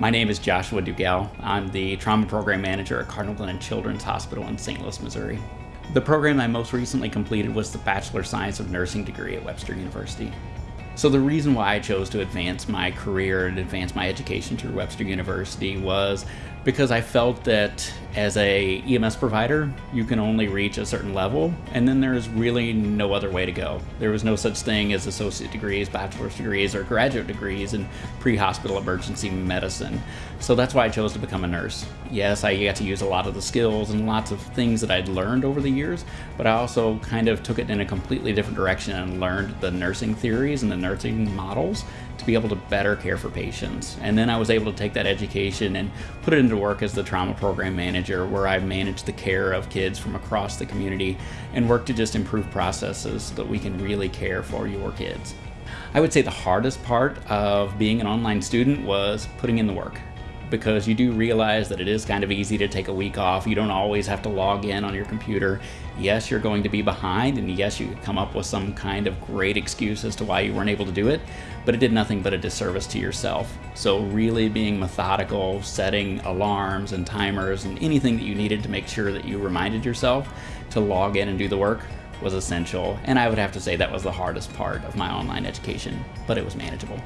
My name is Joshua Dugell. I'm the Trauma Program Manager at Cardinal Glennon Children's Hospital in St. Louis, Missouri. The program I most recently completed was the Bachelor of Science of Nursing degree at Webster University. So the reason why I chose to advance my career and advance my education through Webster University was because I felt that as a EMS provider, you can only reach a certain level, and then there's really no other way to go. There was no such thing as associate degrees, bachelor's degrees, or graduate degrees in pre-hospital emergency medicine. So that's why I chose to become a nurse. Yes, I got to use a lot of the skills and lots of things that I'd learned over the years, but I also kind of took it in a completely different direction and learned the nursing theories and the nursing models to be able to better care for patients. And then I was able to take that education and put it into work as the trauma program manager, where I manage the care of kids from across the community and work to just improve processes so that we can really care for your kids. I would say the hardest part of being an online student was putting in the work because you do realize that it is kind of easy to take a week off. You don't always have to log in on your computer. Yes, you're going to be behind, and yes, you could come up with some kind of great excuse as to why you weren't able to do it, but it did nothing but a disservice to yourself. So, really being methodical, setting alarms and timers and anything that you needed to make sure that you reminded yourself to log in and do the work was essential. And I would have to say that was the hardest part of my online education, but it was manageable.